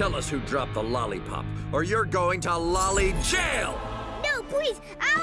Tell us who dropped the lollipop, or you're going to lolly jail! No, please, I